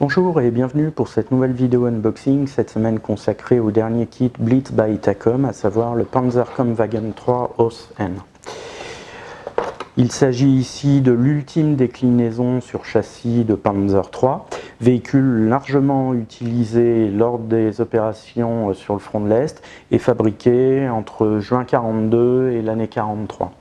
Bonjour et bienvenue pour cette nouvelle vidéo unboxing, cette semaine consacrée au dernier kit Blitz by Tacom, à savoir le Panzerkampfwagen 3 OS N. Il s'agit ici de l'ultime déclinaison sur châssis de Panzer III, véhicule largement utilisé lors des opérations sur le front de l'Est et fabriqué entre juin 42 et l'année 43.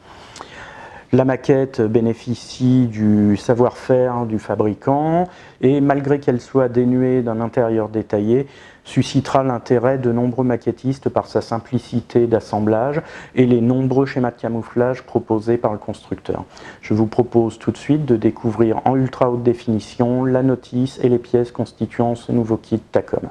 La maquette bénéficie du savoir-faire du fabricant et malgré qu'elle soit dénuée d'un intérieur détaillé, suscitera l'intérêt de nombreux maquettistes par sa simplicité d'assemblage et les nombreux schémas de camouflage proposés par le constructeur. Je vous propose tout de suite de découvrir en ultra haute définition la notice et les pièces constituant ce nouveau kit Tacom.